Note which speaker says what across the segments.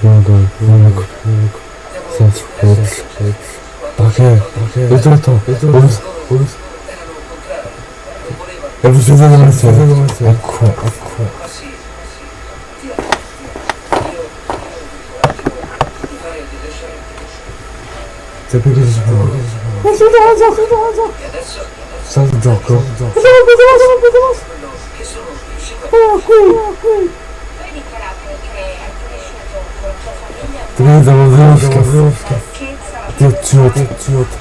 Speaker 1: Vado, vado, senza forza. Perché? Ritratto, ritratto, è uscita da me, ecco, ecco. Sempre che si fa? Ma si gioco, si da gioco. Sta il gioco. Vediamo, vediamo, vediamo. Oh, qui, qui. Ti vedo, Тэгээд завод завод. Тэгээд завод завод.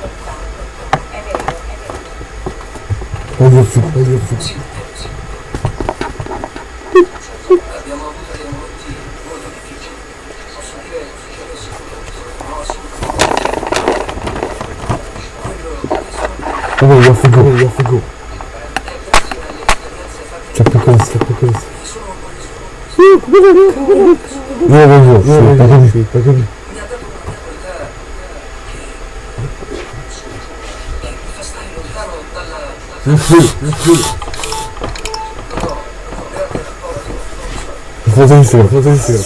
Speaker 1: Sì, pagami, sì, pagami. Sì, sì. Foto insieme, foto insieme.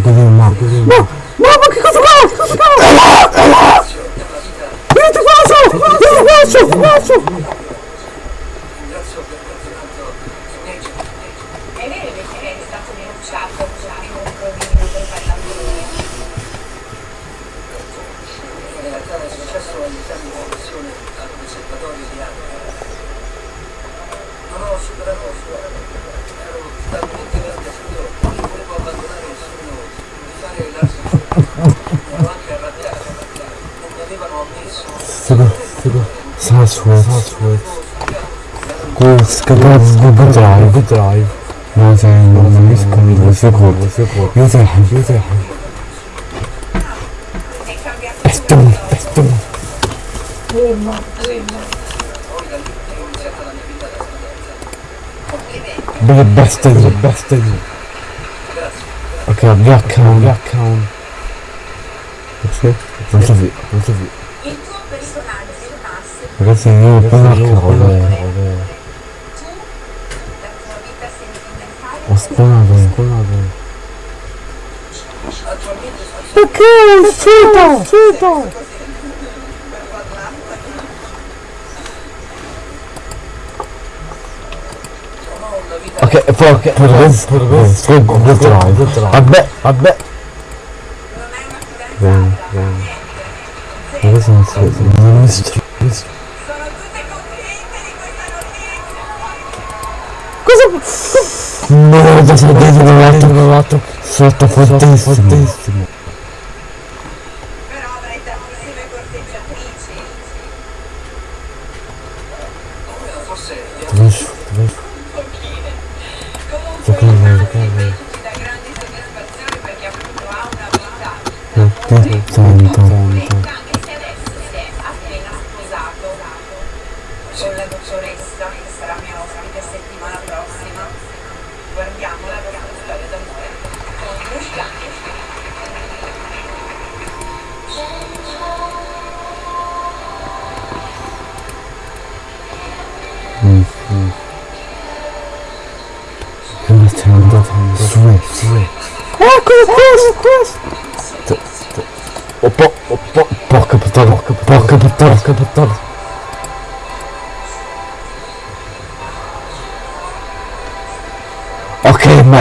Speaker 1: Così ma, così ma. No, ma che cosa fa? Cosa fa? Io ti faccio! Io ti faccio! Ti faccio!
Speaker 2: È vero invece che è stato denunciato così un provino per parlare
Speaker 3: In realtà è successo all'interno di commissione al conservatorio di Arte. Non ho superato la scuola, ero talmente grande io non volevo abbandonare nessuno di fare l'arte ero anche arrabbiato, non mi avevano ammesso.
Speaker 1: Figo, figo. Sarsword, Sarsword. كباز بدرايف بدرايف مازن ومسكن وسكوت يزاحم يزاحم احتمل احتمل بلا بستني بستني اوكي بلاك كاون بلاك كاون Non so se... Non so
Speaker 2: se...
Speaker 1: Ragazzi, io
Speaker 2: non
Speaker 1: posso... spawnato.
Speaker 3: Attualmente
Speaker 1: Perché? Uscito, uscito. Ok, ok, poi adesso, poi adesso, poi Google Drive. Vabbè, vabbè. Bene, bene.
Speaker 2: niente.
Speaker 1: Adesso non si vede, non mi str-
Speaker 2: Sono
Speaker 1: già sono dentro provato, provato. Sotto fortissimo. Fortissimo.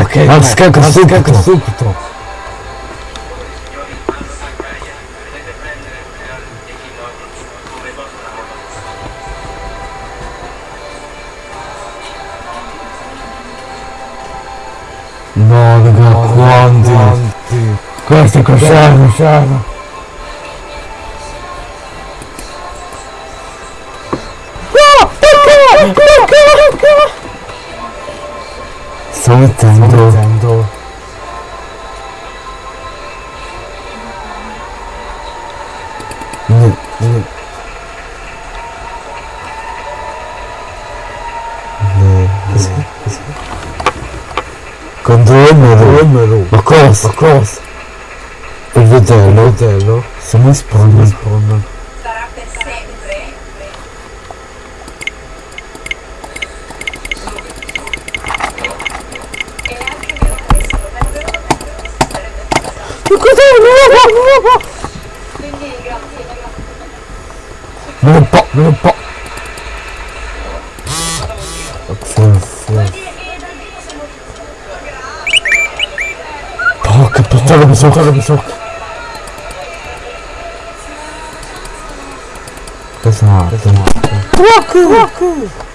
Speaker 1: Ok, ma scacco subito, subito. No, raga, quanti? Questo è cos'è, cos'è? Sto mettendo. Sto mettendo. No, no. No, così, così. Controllo, ma cosa? Ma cosa? Il vitello, il vitello, se mi spawna, 走
Speaker 2: 走走走！得上，得
Speaker 1: 上。walk walk。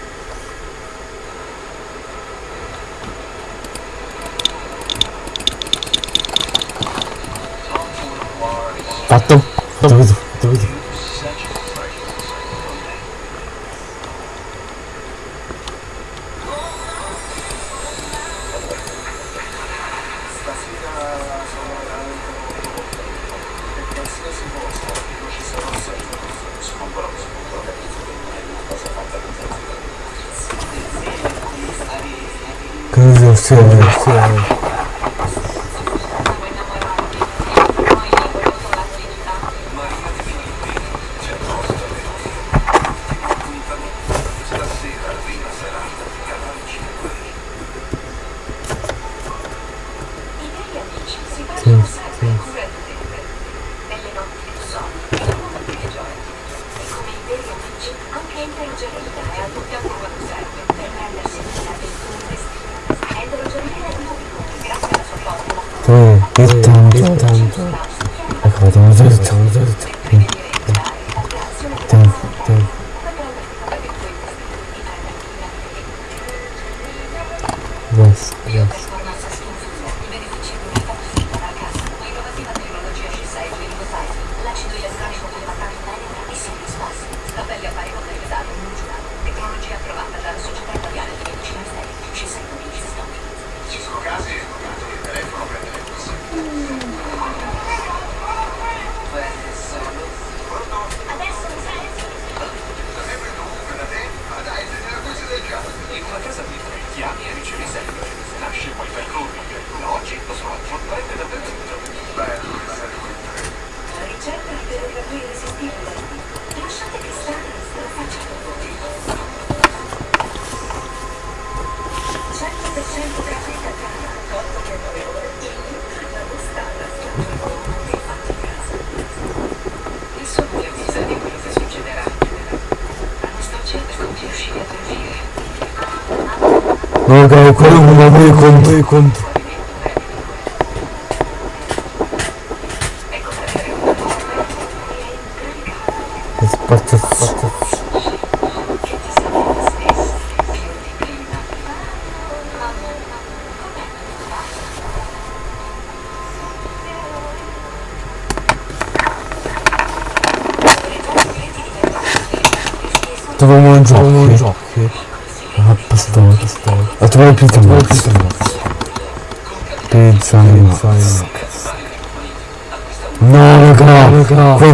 Speaker 1: Non
Speaker 2: giurata, tecnologia approvata dalla Società Italiana di Medicina Estetica, C6 Medici Stop.
Speaker 3: Ci sono casi 我
Speaker 1: が心ものめり込ん
Speaker 3: で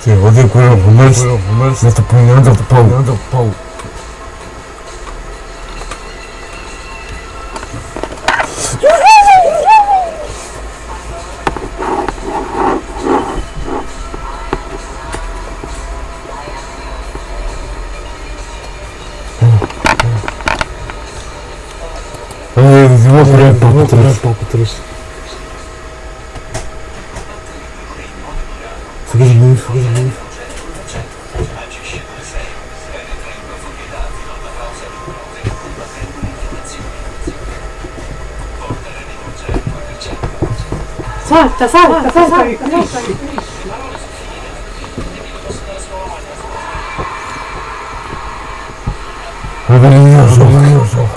Speaker 3: Sim, odeio comer o
Speaker 1: romance, mas tu
Speaker 3: põe onde eu te
Speaker 1: pau. Тазал, тазал, тазал. Обрезал.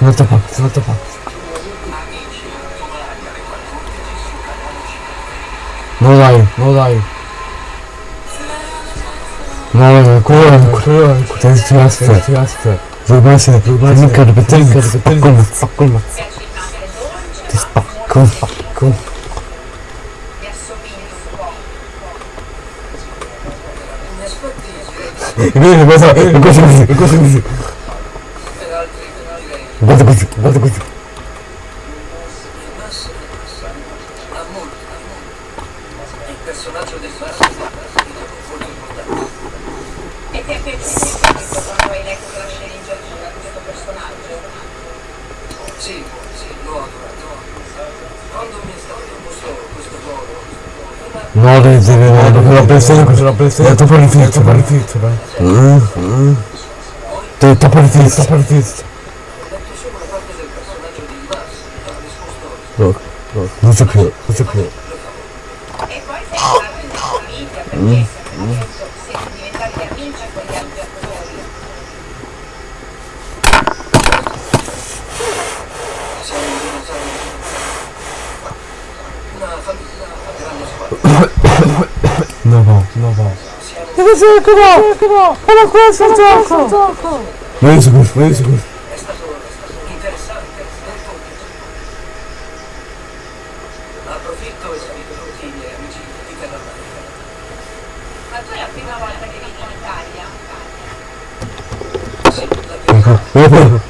Speaker 1: Вот так, вот так. Il
Speaker 2: mare dolce,
Speaker 1: Ti spacco, spacco.
Speaker 2: mi assomigli un po'.
Speaker 1: E quindi cosa, e cosa così, e cosa così. Guarda così, guarda così.
Speaker 3: Il personaggio del massimo è molto importante.
Speaker 2: E ti è piaciuto subito quando hai letto la sceneggiatura questo personaggio?
Speaker 3: Sì, sì, l'ho adorato. Quando mi è stato proposto questo ruolo,
Speaker 1: No, devi dire no, perché la pressione così la pressione. È troppo difficile, troppo difficile. È troppo troppo difficile.
Speaker 3: ho detto solo una parte del personaggio di Mars, ha risposto
Speaker 1: No, no, non c'è più, non c'è più.
Speaker 2: E poi sei entrato in famiglia perché siete diventati amici con gli altri attori.
Speaker 3: siamo diventati una famiglia, una grande squadra.
Speaker 1: No, no, no, no.
Speaker 4: No? Era questo il gioco!
Speaker 1: Su questo.
Speaker 3: È stato interessante, molto Approfitto e saluto tutti i miei amici di Terramare.
Speaker 2: Ma tu è la prima volta che vieni in Italia?
Speaker 3: Sì, la prima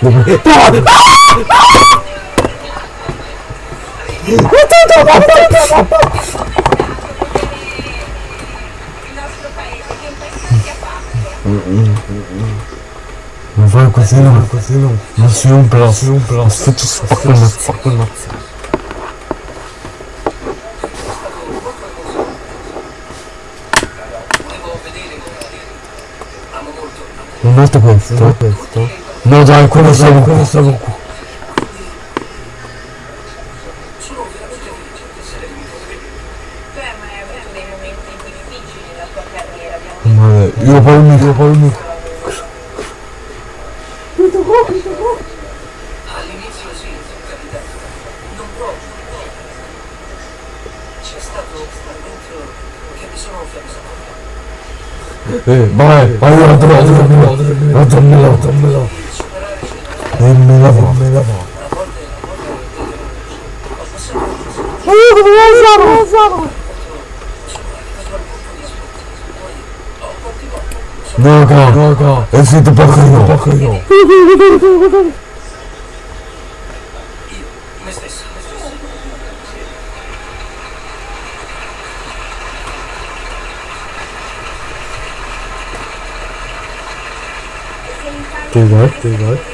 Speaker 1: Vieni pure, no. Non si rompe la, si spacco il mazzo, spacco il mazzo.
Speaker 3: volevo vedere Amo molto.
Speaker 1: Non questo, questo. No dai, quello stavo, quello stavo qua. Finito poco io, poco io.
Speaker 3: io, me stesso, me stesso.
Speaker 1: Ti vai, ti vai.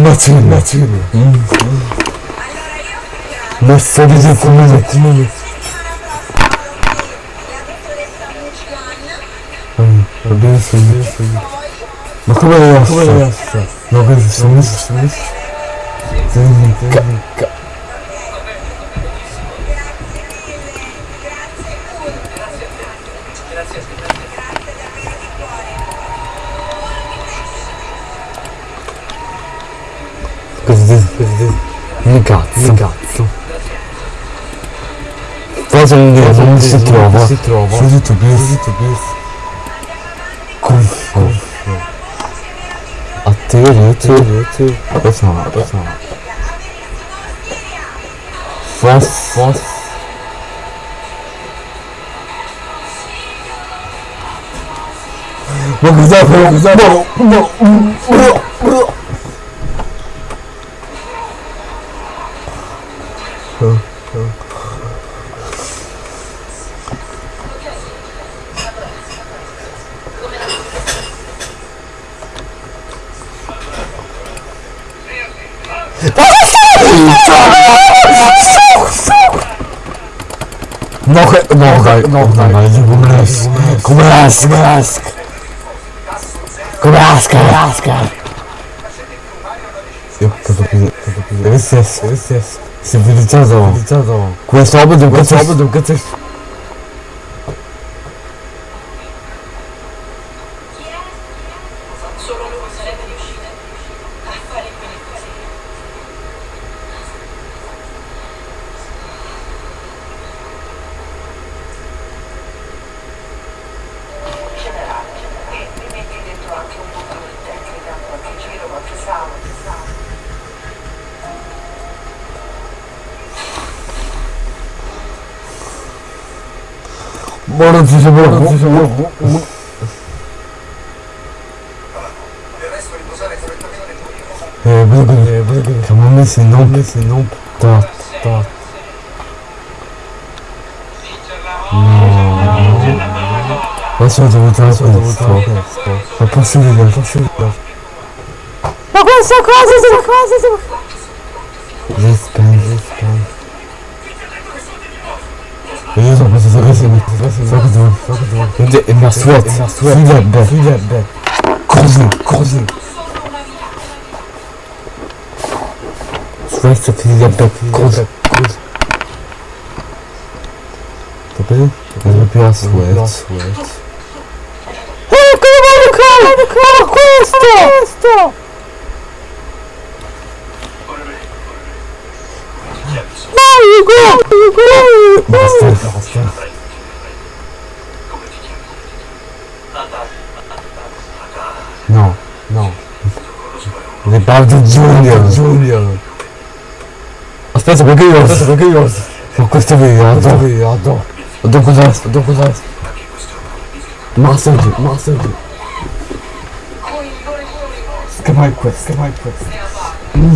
Speaker 1: Macina. Macina. Mm. Massagem comida. comida. Abençoe, abençoe. Mas como é essa? Não vejo isso, isso, isso. Entendi, entendi. casa ninguém, casa ninguém se trova. Se trova. Se trova. Se trova. Se trova. Se trova. A te, rete. Normalnie Gumras. Gumras, Gumras. Gumras, Gumras. Eu esse é esse vídeo de tchazão. Com essa
Speaker 3: obra de um câncer. borom si sa
Speaker 5: borom si sa borom
Speaker 3: Eh, Google, eh, Google. Comment met ses noms. Met ses noms. Tarte, tarte. Ouais,
Speaker 2: sur autoroute, sur autoroute. On
Speaker 3: va passer Fordon, Fordon, Emersworth, Fulabet, Fulabet, Crozon, Crozon. Schweiz, Fulabet, Crozon, Crozon. T'as pas vu Sweat. You Davide Junior. Junior. Aspetta perché io? Aspetta perché io? Ho questo video Ho questo video
Speaker 5: Ho cos'è? Ho cos'è? Ma
Speaker 3: senti Ma senti. Che mai questo? Che mai questo? Mm.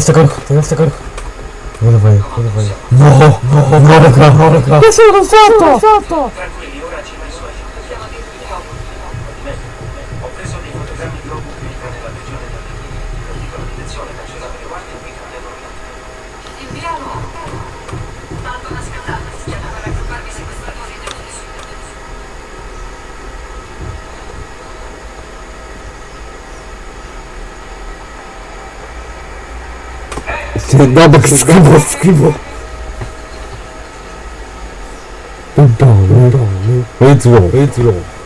Speaker 3: Sta carico, tieni sta carico. Dove vai? Dove vai? No, no, no, no, raga, no, raga.
Speaker 2: Che sono stato? Stato!
Speaker 5: Tranquilli, ora ci
Speaker 3: No, perché scrivo, scrivo. Non parlo, non parlo. Retro, retro.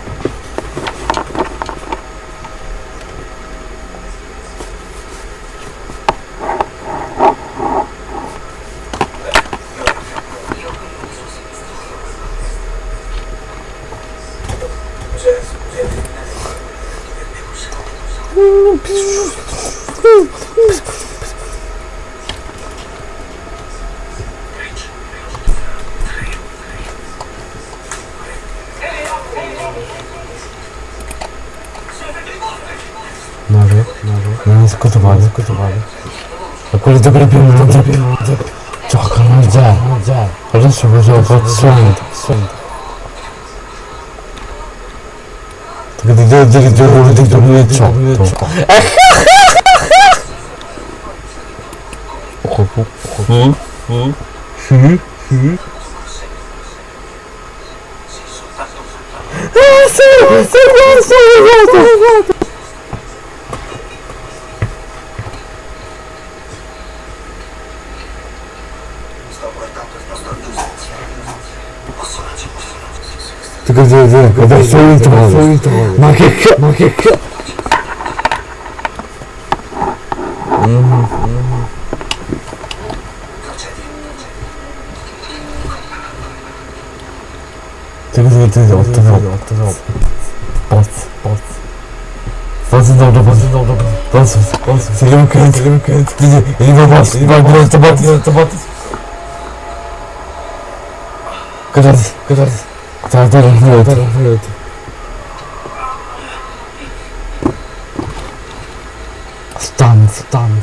Speaker 3: そう。なんか。ここここ。うんふんふんあすごいすごいすごい。すごいグズグズグズそういうと
Speaker 2: ころです負け
Speaker 5: っか負けっか Altın
Speaker 3: yol, altın yol, altın yol. Bas, bas. Nasıl doldu, nasıl doldu, nasıl, nasıl, selim kayıt, selim kayıt, gidi, elime bas, elime biraz tabat, biraz tabat. Kadar, kadar, kadar, kadar, kadar, Stunned, stunned.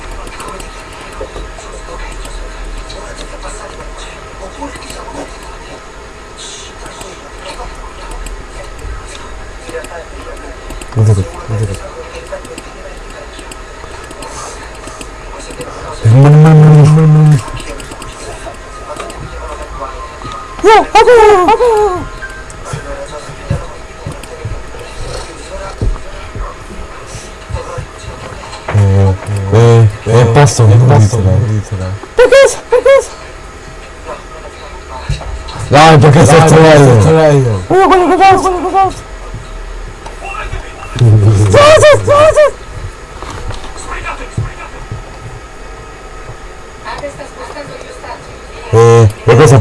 Speaker 3: Uno que se. Uno con
Speaker 1: los dos, con los dos. ¡Sosos, sosos! Eh, la cosa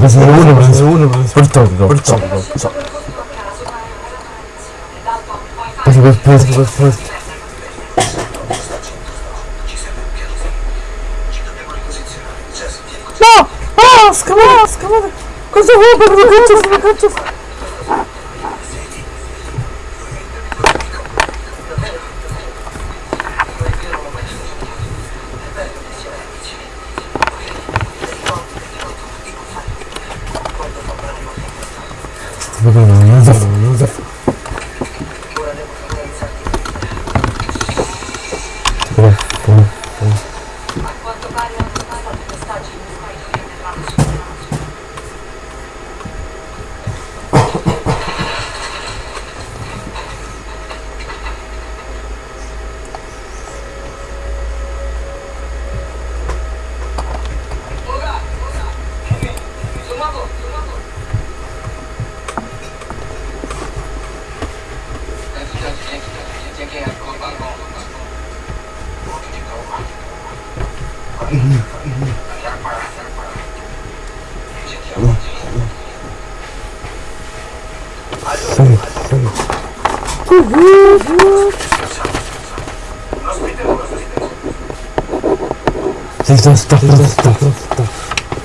Speaker 1: disaster, disaster, disaster.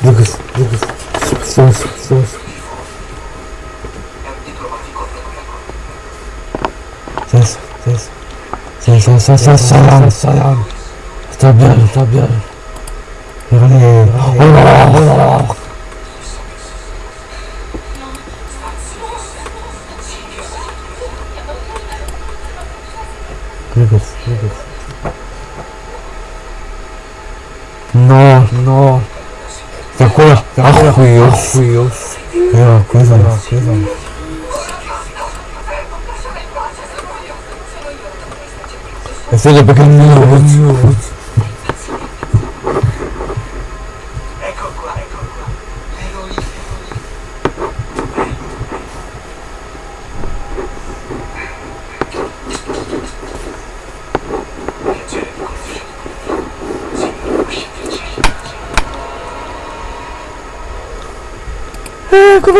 Speaker 1: Lucas, Lucas, sus, sus. Sus, sus. Sus, sus, sus, salam, salam. Está bien, está bien. Pero no
Speaker 4: Deus. Deus. Pela coisa, pela coisa. que
Speaker 2: é pequeno.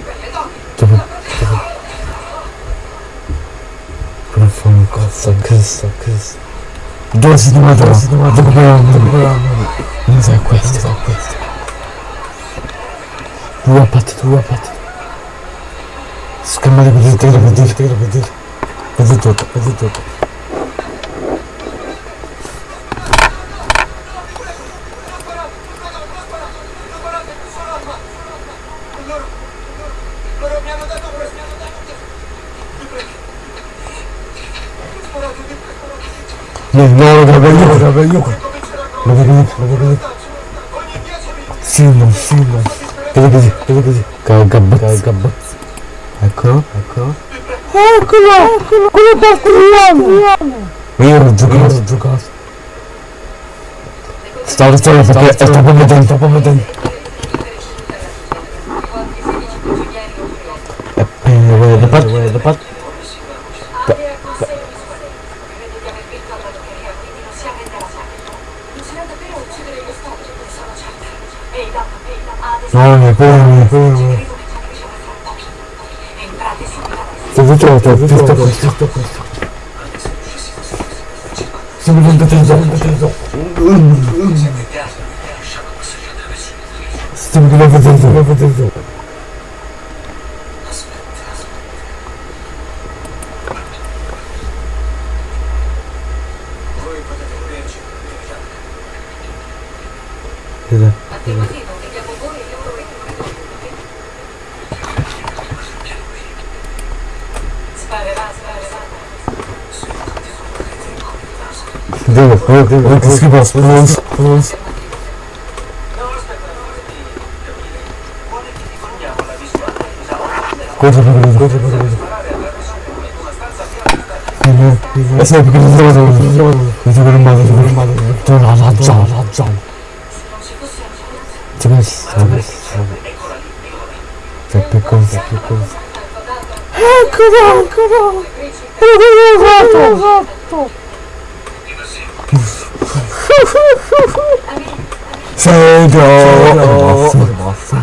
Speaker 2: per le donne?
Speaker 1: Però fa un cazzo, Cristo, Cristo. Dove si domanda? Dove si domanda? Dove Non sai questo, sai questo. Due patti, due patti. Scambiate per tiro, per tiro, per il tiro. Vedi tutto, vedi tutto.
Speaker 3: Loro mi hanno dato questo, mi hanno dato questo. Mi prego. Mi sparato, mi prego.
Speaker 1: No, no, lo capo io, lo.
Speaker 3: Cominceranno
Speaker 1: Lo capo io, lo capo io.
Speaker 3: ogni 10 minuti.
Speaker 1: Silmo, Silmo. Vedi così, vedi così. Cagabazzo. Cagabazzo. Eccolo, eccolo.
Speaker 4: Eccolo, eccolo, quello.
Speaker 1: Ma io ero giocato, ho giocato. Stavo, stavo, perché è troppo potente, troppo potente. E Sto tutto, tutto questo, tutto questo. Stiamo contento, contento. Stiamo contento, contento.
Speaker 3: Voi potete vederci, diciamo.
Speaker 2: Abbiamo detto, vediamo voi e loro vengono. Sparerà, sparerà.
Speaker 1: Devo, devo, devo, che schifo, spons, spons.
Speaker 3: No, aspetta, vuole che ti forniamo la visuale.
Speaker 1: Cosa per vedere, cosa per vedere. E sai perché non trovo, non trovo, non trovo un male, non trovo un male. Trovo la razza, la razza.
Speaker 2: Non.
Speaker 1: C'è questo, c'è questo. C'è più cose, più cose.
Speaker 4: Eccolo, eccolo. Esatto, esatto.
Speaker 1: Sei basta, basta.
Speaker 3: 새벽
Speaker 1: 왔어.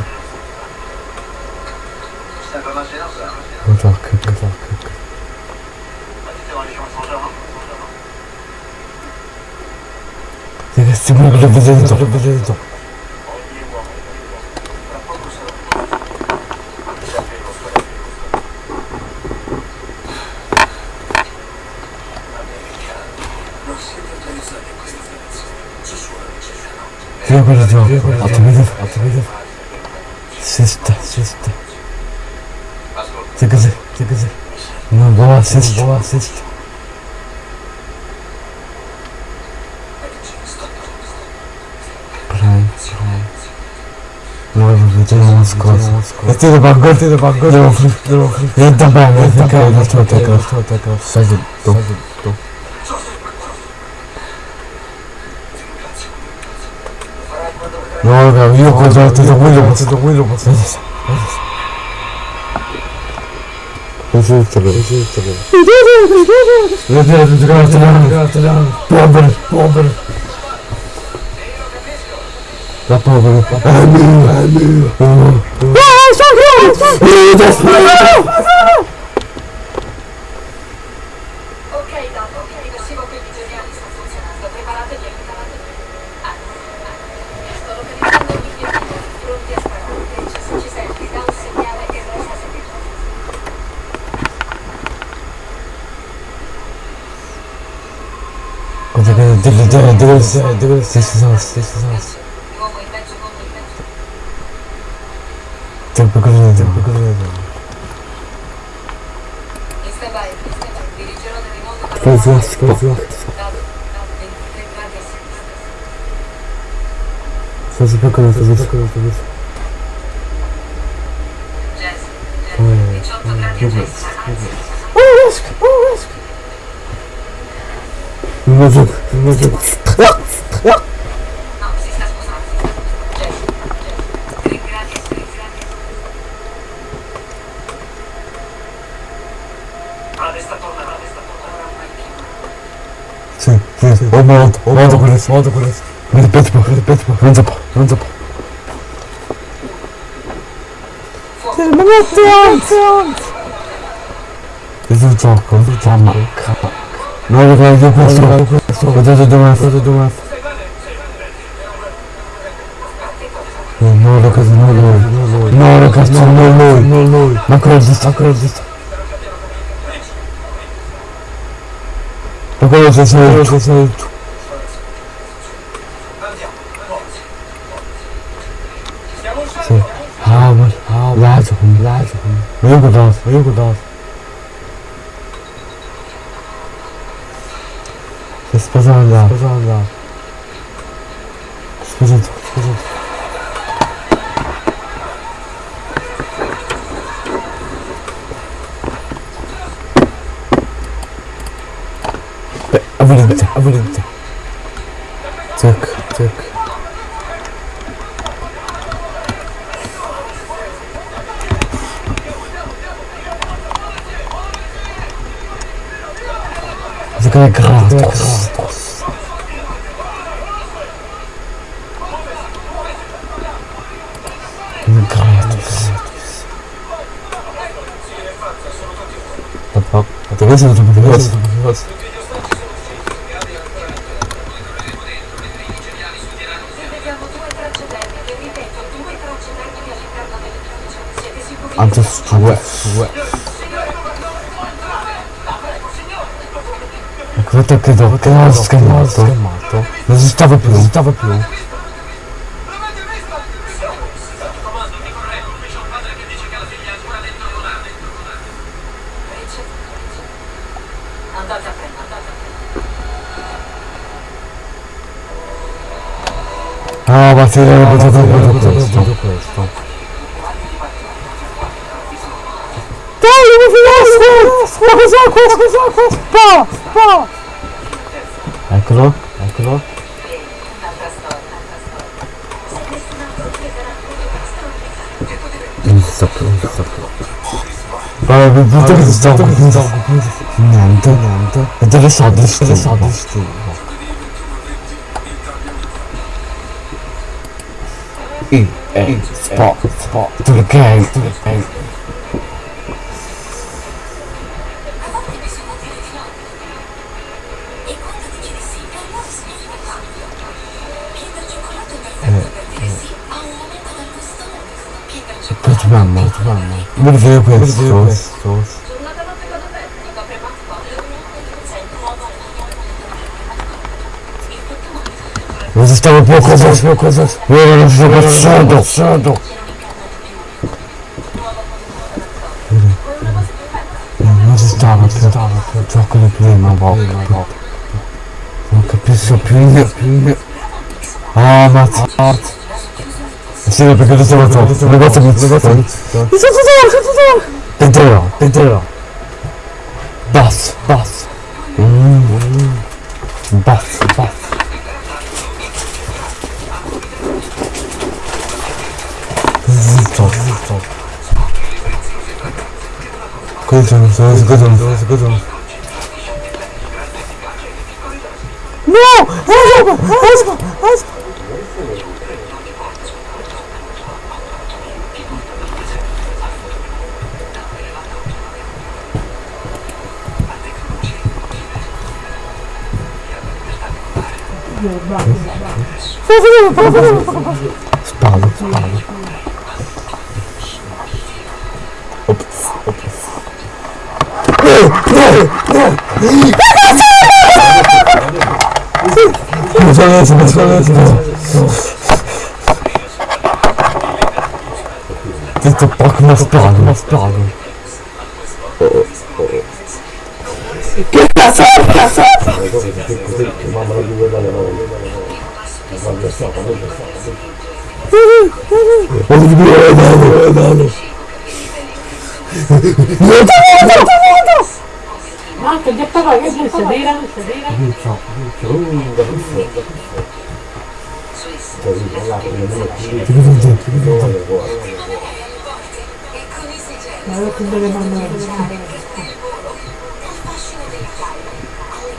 Speaker 1: 맞아 그 맞아 그
Speaker 3: 내가
Speaker 1: 스물그룹 늦어진다 Отведал, отведал, отведал. Сеста, сеста. Тыгазы, тыгазы. Ну, была, сеста, ну, была, сеста. Правильно, правильно. Ну, это на багор, ты на багор. Это багор, это багор. Это багор, это багор. Сзади, сзади. No, raga, io ho controllato tutto quello, tutto quello, posso Esistere, esistere. Vedete, tutti che italiano, italiano. Povero, povero. La povero. È mio, è mio.
Speaker 2: Ok, да, дивись, дивись, ти сказала, ти сказала. Ти покажи, ти покажи. Козлах, козлах. Сразу показывай, сразу показывай. Мужик, むずいます。うわっ
Speaker 1: うわっおもうおもうと
Speaker 2: こです。おもう
Speaker 1: とこです。
Speaker 2: ペッパペッパペッ
Speaker 1: パ
Speaker 2: ウ
Speaker 1: ン
Speaker 2: ザパウンザ
Speaker 1: パてもらってやん
Speaker 2: てやんうずちゃ
Speaker 4: んうずち
Speaker 1: ゃんもか
Speaker 2: No,
Speaker 1: no, no, no, no, no, no. Questo, vedete dove, vedete dove. No, ragazzi, non lui, no, ragazzi, non lui, non lui. Ma cosa sta, cosa sta? Ma cosa sei, cosa sei tu? Sì. Ah, ma, ah, lato, lato. 죄송합니다. 죄송합니다.
Speaker 2: 죄송합니다. 네, 죄송합니다. 아버지,
Speaker 1: 네, 아버지. Vedete che non ho schermato. Non si stava più, non si stava più. Ah, ma ti avevo potuto questo.
Speaker 4: Dai, mi finisco! Ma cos'è questo? Cos'è questo? Pa! Pa!
Speaker 2: Una storia.
Speaker 1: Non si sta più, non si sta più. Il punto che si sta Niente, niente. E delle soldi, delle soldi. I, E, sport, sport, perché, perché.
Speaker 2: Non
Speaker 1: si stava più cosa, più cosa. Io non sto passando, passando. Non si stava più, più gioco di prima volta. Non capisco più io, più. Ah, mazza. Sì, perché lo stavo troppo. Le cose mi sono
Speaker 4: Mi sono tutto, sono tutto!
Speaker 1: Entrerò, entrerò. Basso, Cosa sono, cosa sono?
Speaker 4: No! Esco! Esco! Esco! Fai vedere, fai
Speaker 1: 들어가겠습니다. 들어가겠습니다. 진짜 박나 스펙 아니야
Speaker 3: 스펙 아니야
Speaker 1: 끝났어 끝났어 어디 비워야 나노
Speaker 3: 나노
Speaker 1: 여자가 여자가 Non so adesso, non so adesso. Detto poco ma sparo, ma sparo.
Speaker 6: Marco, ya estaba bien, sedera, sedera. Ma io che deve mandare?
Speaker 7: dal fascino dell'Italia alle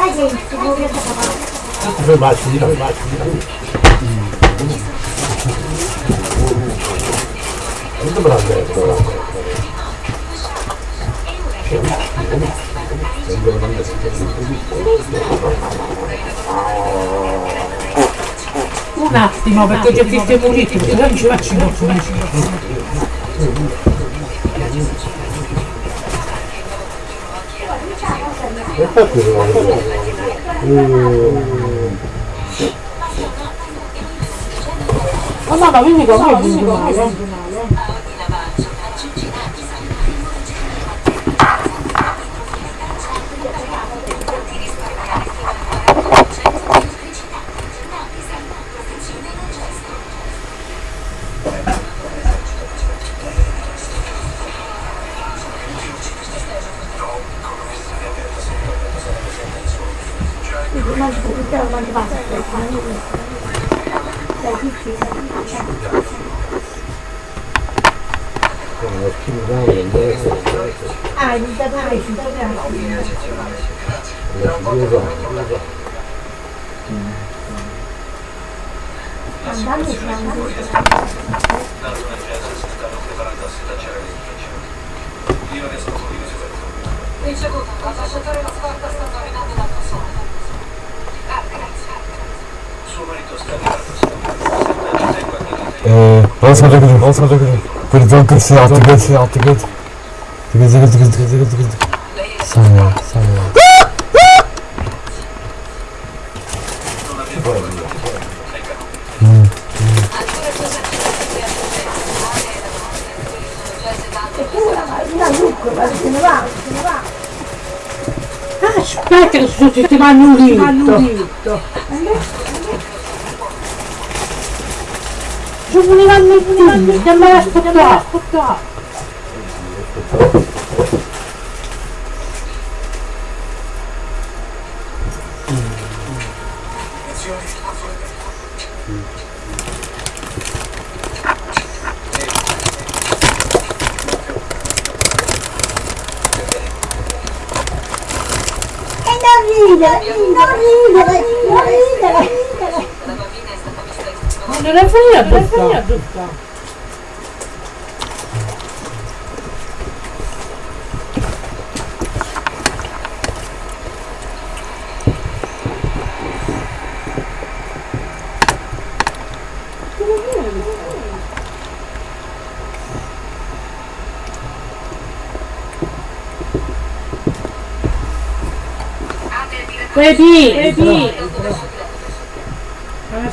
Speaker 7: grandi capitali europee. Ti aspetta tantissime destinazioni.
Speaker 6: Un attimo, perché ti ho visto pulito, se no non ci faccio in Ma mamma, vieni con me, vieni con me.
Speaker 1: Eee, basma dökülür, basma dökülür. Kır, dön kır, silah attı, kır, silah attı, kır. Tıkır, tıkır, tıkır, tıkır,
Speaker 7: tıkır, tıkır.
Speaker 1: Saniye, saniye.
Speaker 7: Che
Speaker 4: sto ti vanno un dito. Ci volevano il dito, che me
Speaker 6: brutta.
Speaker 7: La
Speaker 4: brutta. Baby, baby.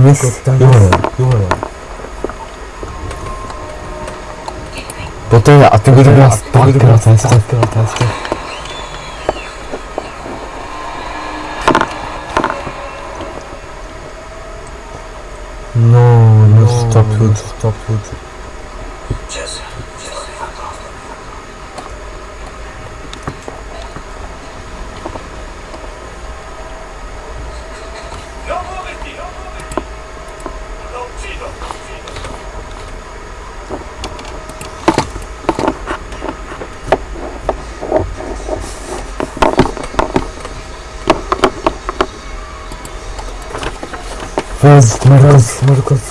Speaker 4: んです。ごったんですよ。
Speaker 1: ボトルがてぐるます。バックの対策。バッ
Speaker 4: クの対策。
Speaker 1: No, no, stop it, stop.
Speaker 3: ራስ ምልክት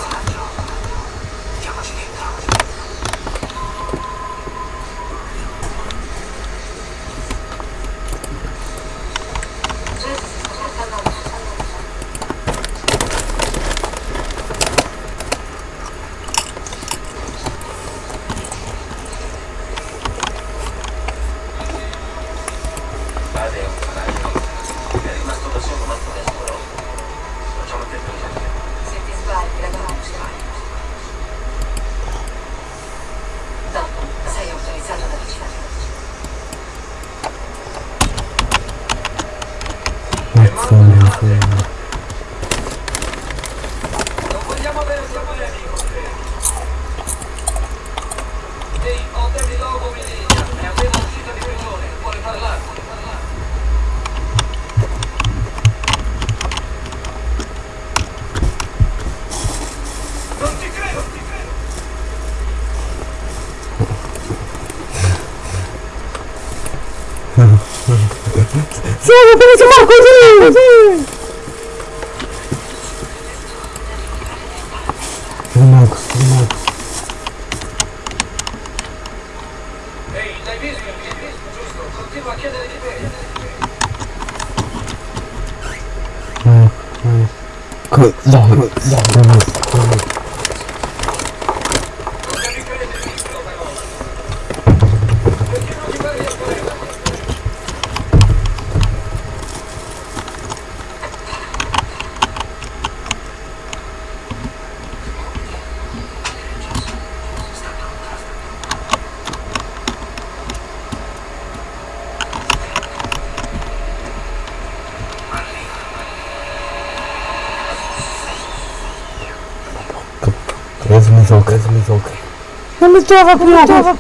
Speaker 3: крутого плюха.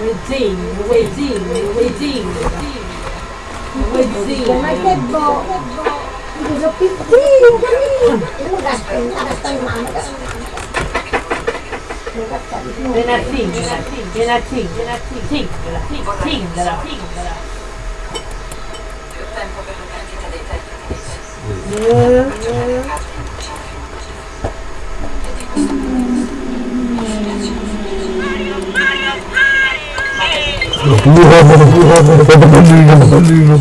Speaker 3: Wezzini, Wezzini, Wezzini. Wezzini. Ma
Speaker 8: che bo... Sono
Speaker 4: piccini, cammini. Venazzingela, venazzingela, zingela, zingela, zingela.
Speaker 9: Più tempo per l'utente dei
Speaker 8: tecnici.
Speaker 6: Eh, eh. يغادر يغادر يغادر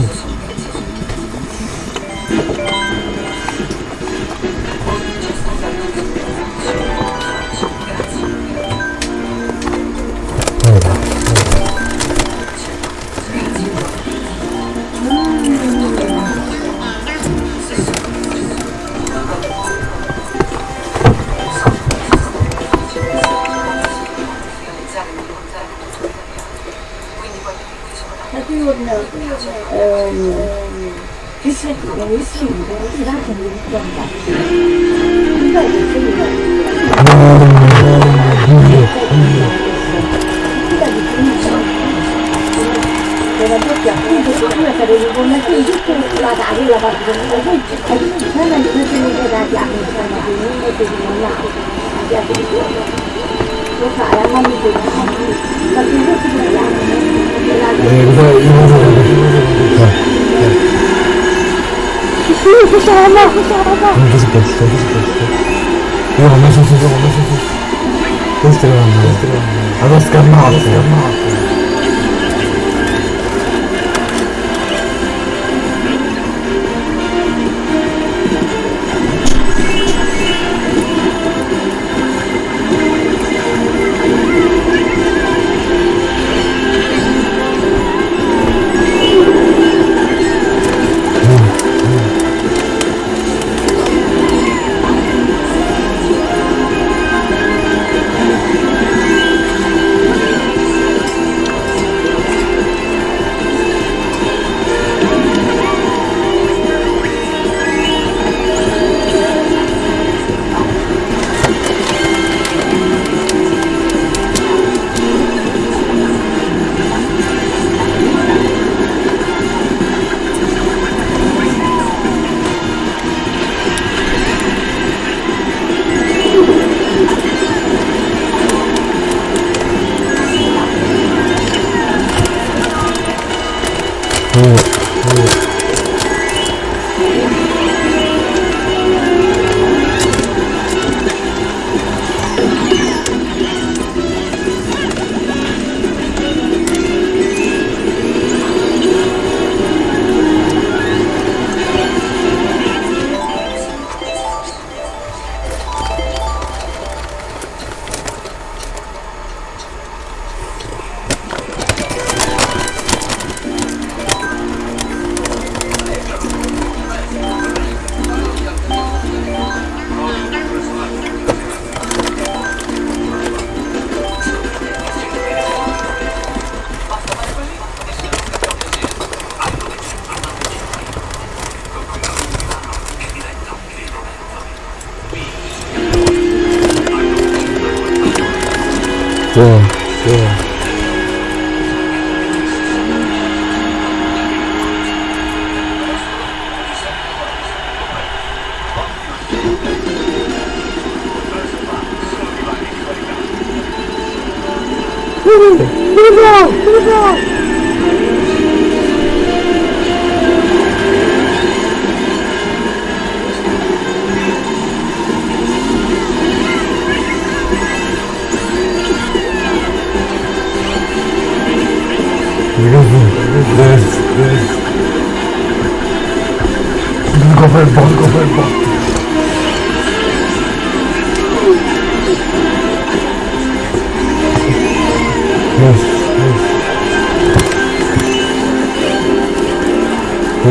Speaker 6: Woo,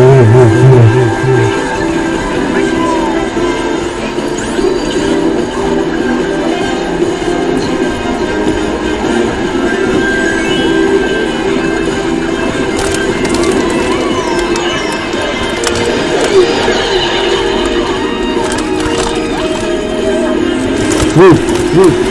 Speaker 6: woo.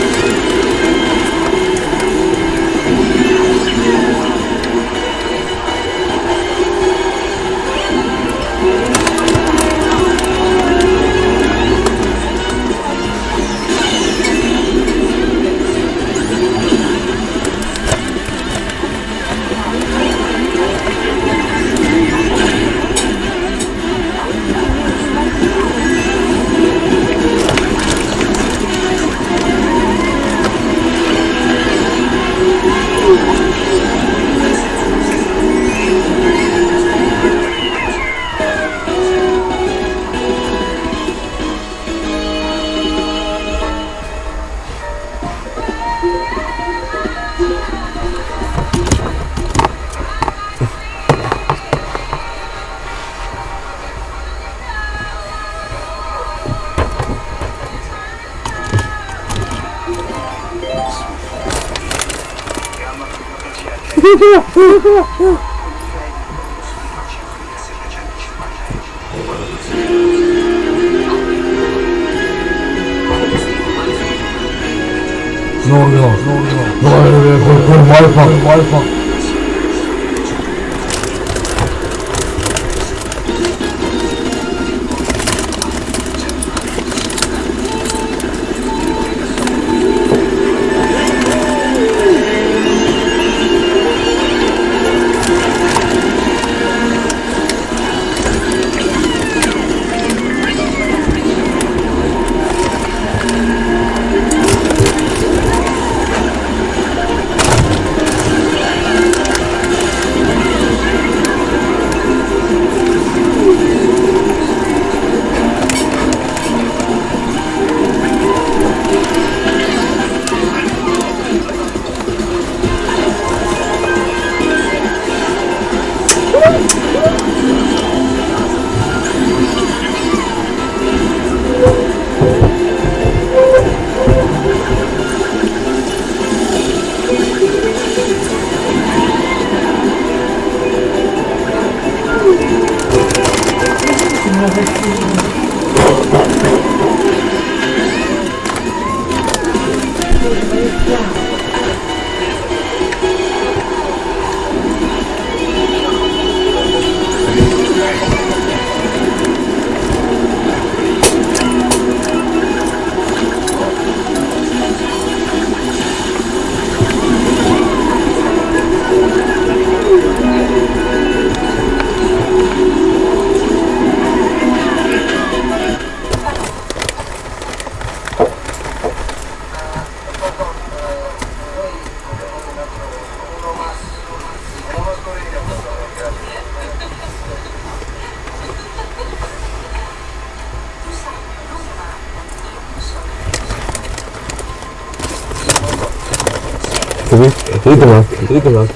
Speaker 6: 이거 나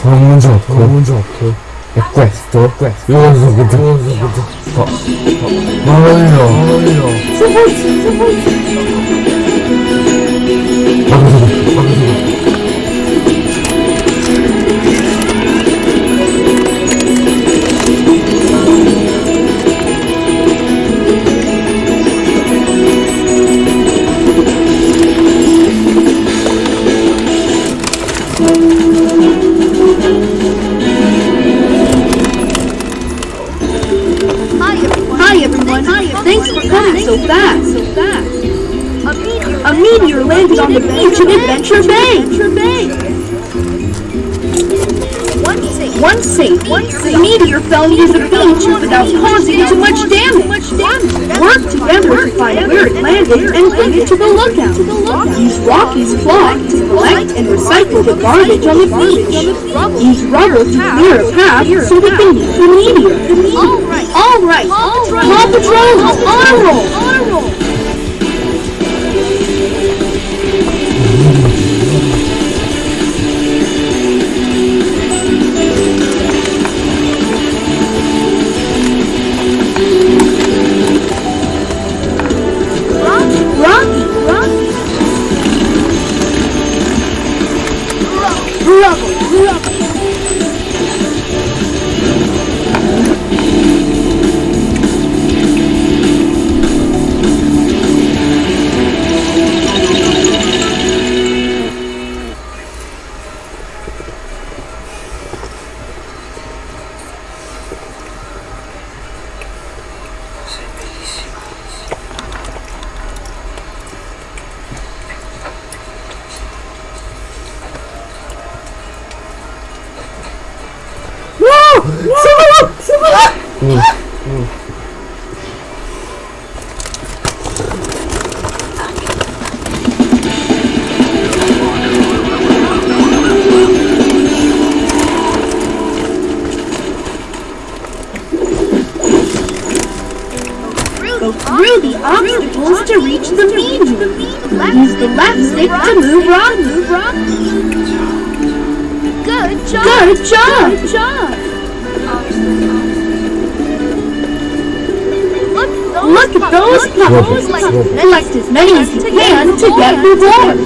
Speaker 3: 좋은
Speaker 1: 문제 없고.
Speaker 3: 좋은 문제 없고. 퀘스트 퀘스트 요원수 그때 요원수. 그때
Speaker 1: 더
Speaker 4: 말해요
Speaker 1: 말해요
Speaker 10: Hi hi everyone. Thanks for coming so fast. A meteor landed on the beach in Adventure Bay. Once safe, the meteor fell near the beach without causing too much damage. Work together to find where it landed and bring it to the lookout. Use Rocky's cloth to collect and recycle the garbage on the beach. Use rubber to clear a path so we can meet the meteor. All right. Paw Patrol, on roll. Pebbles. Collect as many as you can to get rewards.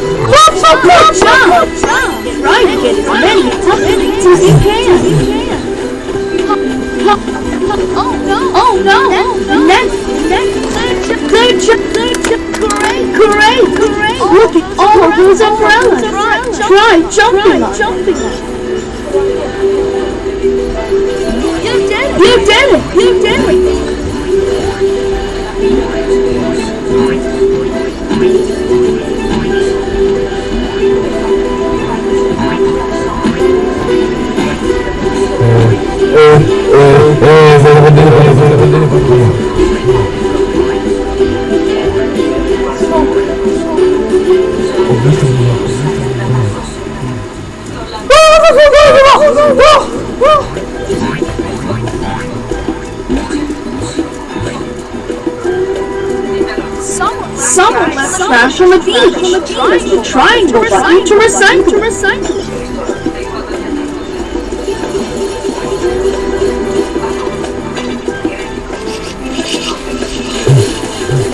Speaker 10: Good job. Try to get as many as you can. Oh no! Oh no! Next! Next! Job! Good job! Great! Great! Great! Look at all those umbrellas! Try jumping jumping You did it! You did it! You did it! Someone left trash on the beach. Use the triangle button to recycle.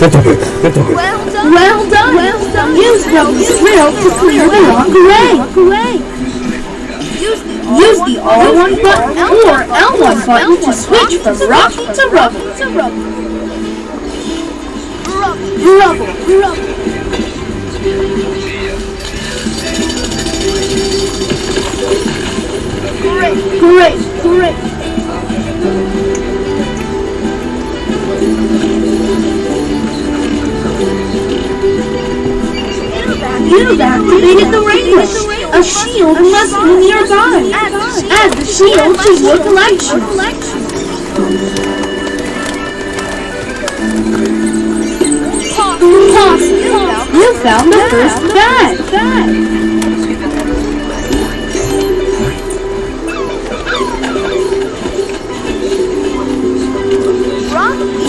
Speaker 10: Well done. Well done. Well done. Use Rubby's drill to clear the rock away. Use the R1 button or L1 button to switch from Rocky to Rubble. To Rubble. Rubble. Rubble. Great. Great. Great. You've activated the ring A shield must be nearby. Add the shield to your collection. Pause. You found the first bag.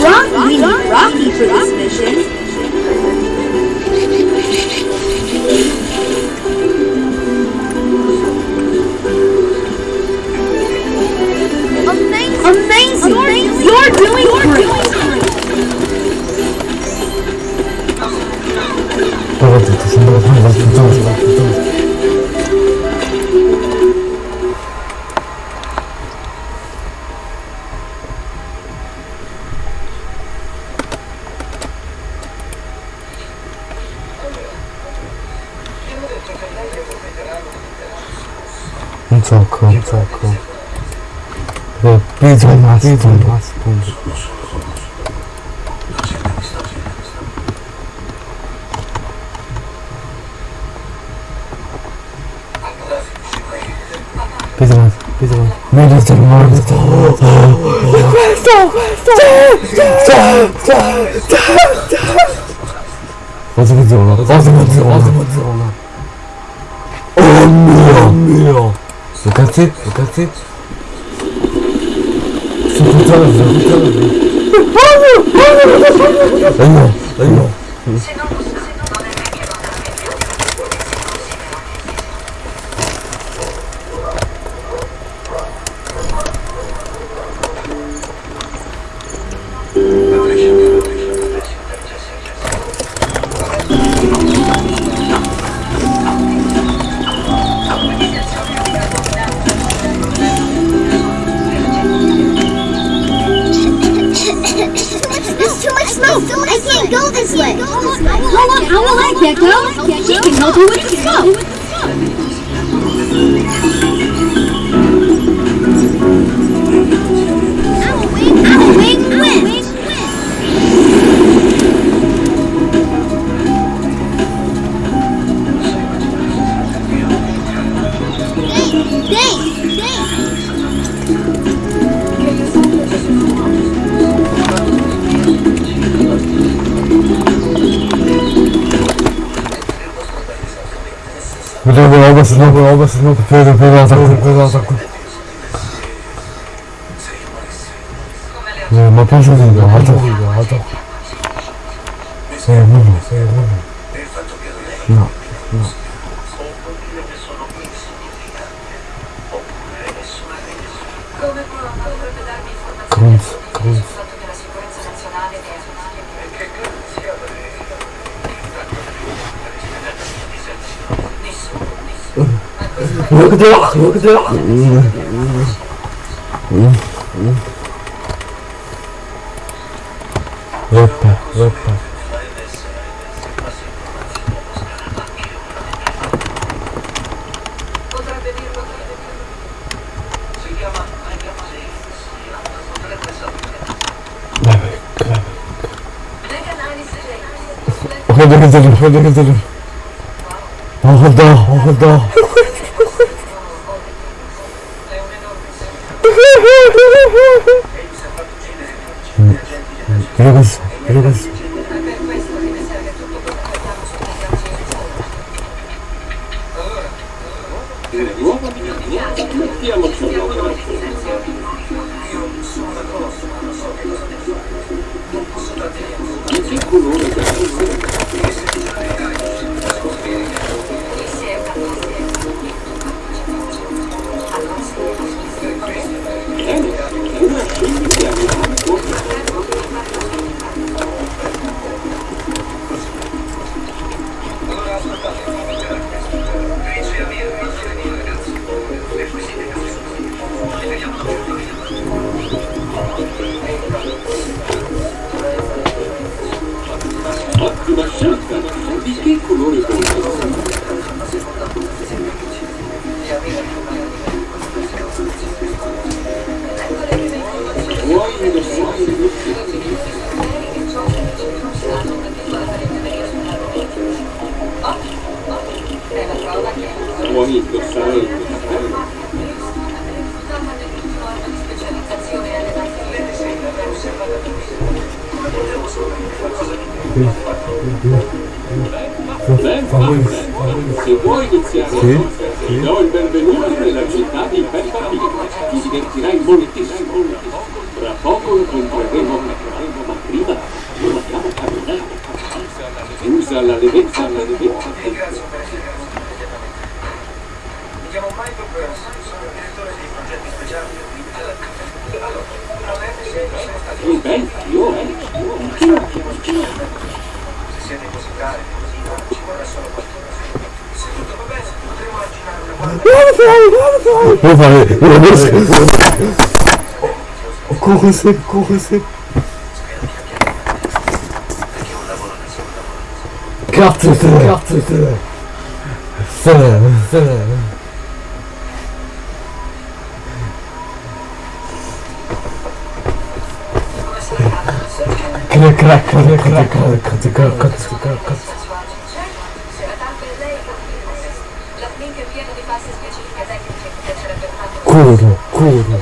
Speaker 10: Rocky, we need Rocky
Speaker 2: You're doing You're doing 내가
Speaker 7: 진짜 신발 산다 진짜 진짜
Speaker 10: 진짜 괜찮고 괜찮고 네, 삐져
Speaker 7: 마시고 Pesa más, pesa más. Menos
Speaker 1: hermanos. Ağzımı zorla, ağzımı zorla, ağzımı zorla. Olmuyor, olmuyor. Sokakta, sokakta. Sokakta, sokakta. Olmuyor, olmuyor, olmuyor. Olmuyor, olmuyor. Добро, оба се много преда, преда, преда,
Speaker 2: преда, тако. Не, ма пишу
Speaker 1: ги
Speaker 2: да,
Speaker 1: ата.
Speaker 2: Ата. Се е мудно. Се е мудно. Да. Да. Questo è
Speaker 1: Look at that, look at that. Roppa, roppa.
Speaker 2: potrebbe dirlo
Speaker 3: Si chiama potrebbe sapere.
Speaker 1: Vabbè, vabbè. Sì.
Speaker 11: Ti do il benvenuto nella città di Peppa ti che divertirà in moltissimo. Tra poco incontreremo Peppa ma prima dobbiamo camminare. Usa la
Speaker 3: levezza, la levezza. Mi chiamo Michael Burns, sono il direttore dei progetti speciali della
Speaker 11: Allora, una verde
Speaker 3: se siete così cari, così ci vorrà solo
Speaker 7: qualcuno. Corre sempre, corre sempre. Carte, carte, carte. Crac, crac, crac, crac, crac,
Speaker 1: crac, crac,
Speaker 7: crac, crac. Corro, corro.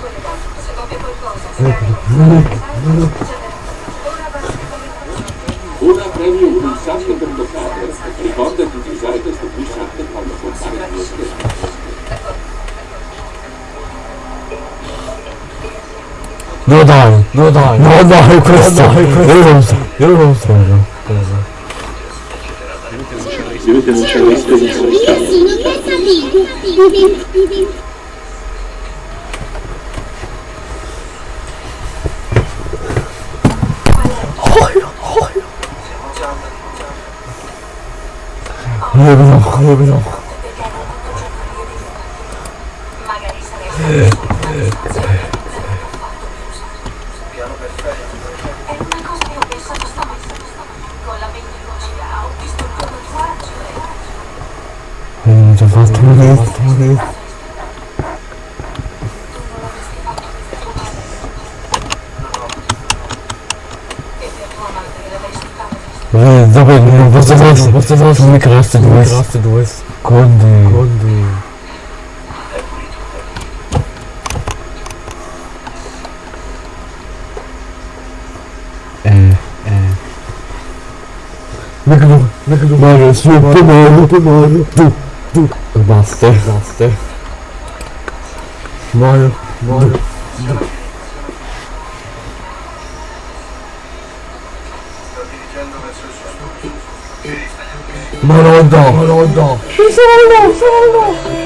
Speaker 7: Ora
Speaker 11: premi un pulsante per dotarlo. Ricordati di usare questo pulsante quando compare il mio schermo.
Speaker 1: No dai, no dai, no dai, questo, no dai, questo. Io non so,
Speaker 12: io
Speaker 7: non so cosa. Dovete non le spese in Sì, sì, non pensa a Io vi vediamo.
Speaker 1: Non ci ho fatto
Speaker 7: un detto, un
Speaker 1: detto. Dobra, non bardzo dobrze, non dobrze, mikro, Mestre do Oeste. Conde. Conde. Mano, eu sou o primeiro, primeiro. Tu, tu. Master. Master. Moro, moro. 老早，你说我老早了。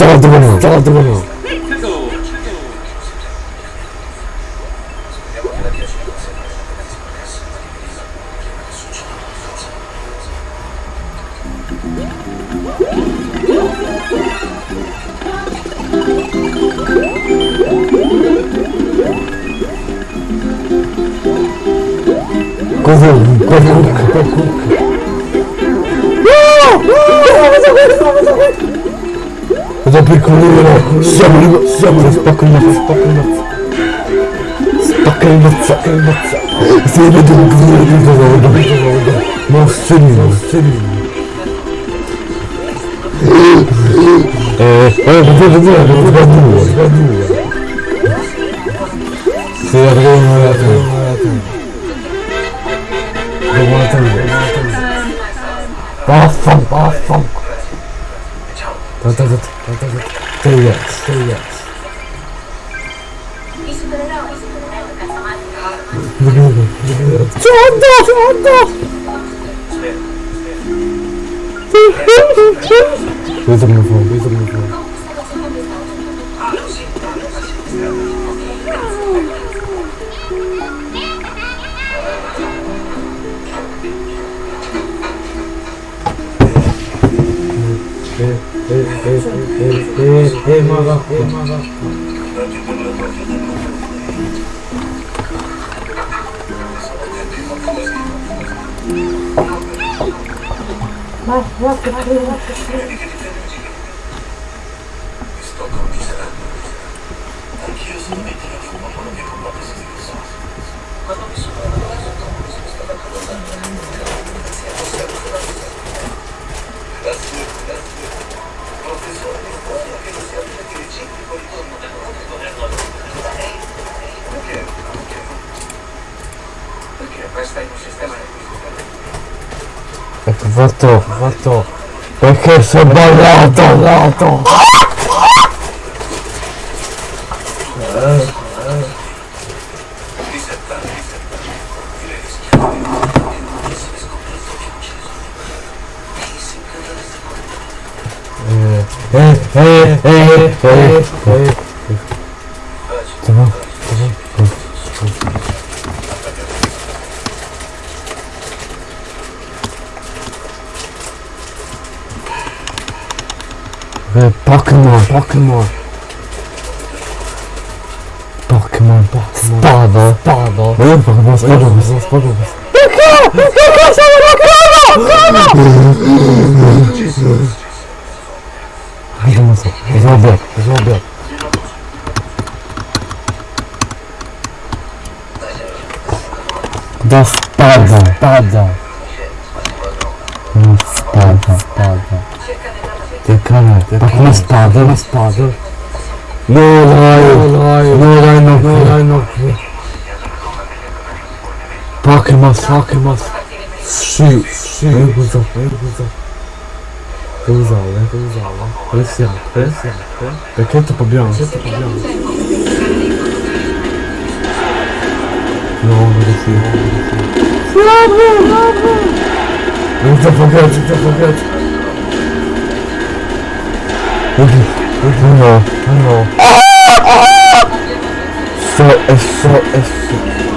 Speaker 1: 저거 누구냐 저거 누구냐 Спокойно, спокойно, спокойно. Спокойно, спокойно. Сегодня ты говоришь, что я буду. Но сильно, сильно. Э, э, где же ты? Я разгадила, разгадила. Ты разгадила. Пафом, пафом. Вот
Speaker 7: этот, вот этот. Привет, привет.
Speaker 4: Ciotto, ciotto!
Speaker 1: Ritorno fuori, ritorno fuori. Fatto, fatto. Perché sei sbagliato, sbagliato. Eh, eh, eh, eh, eh, eh. Pokémon. Pokémon, Pokémon.
Speaker 4: Espada.
Speaker 1: Espada. Erva, você erva. Cosa. Che usare, che usare. Pressiamo, pressiamo. Perché troppo bianco, è troppo bianco. No, non riesco, non riesco. Non ti affogati, ti affogati. No, no. So, è so, è so.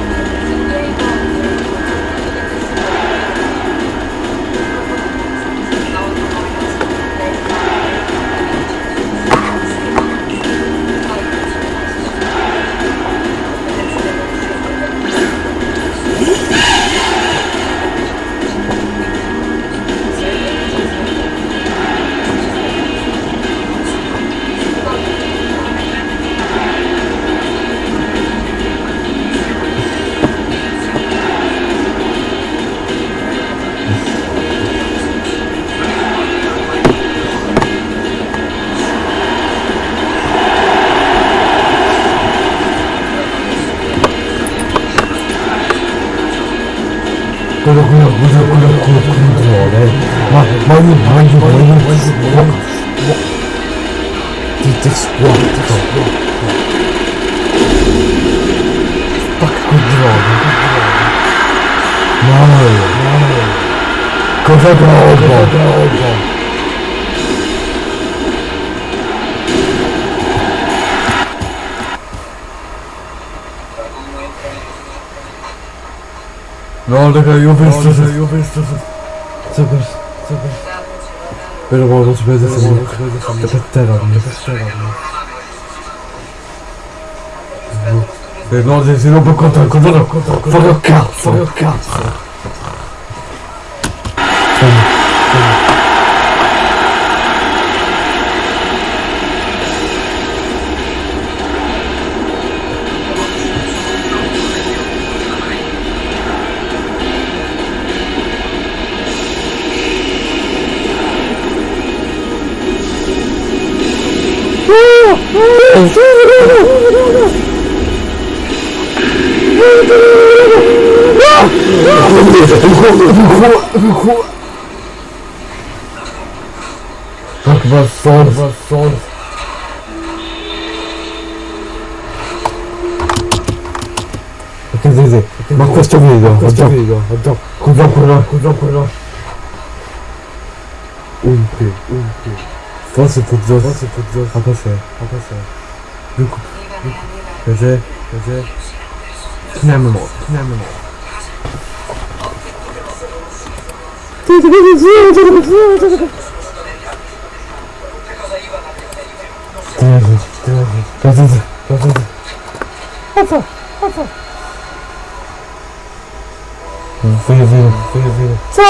Speaker 1: Did this work? Fuck control. No. Control. Control. No, raga, io ho visto, no, io ho visto, super, super. Però ma non si vede se vede se per terra, per terra. E no, se si rompe il controllo, il controllo, il cazzo, il cazzo.
Speaker 3: Bak was sonst, was sonst. Ok, Zizi, ma questo video, questo video, addio, curva, curva, curva, curva. Un più, un più. Forse tu già, forse tu già, a cos'è, a cos'è. 如果有些有些听见没有？听见没有？这个
Speaker 1: 这个这个这个这个这个。对对
Speaker 3: 对对
Speaker 1: 对对对对
Speaker 3: 对对对对。我操！我操！
Speaker 1: 嗯，飞了飞了
Speaker 3: 飞了飞了！走。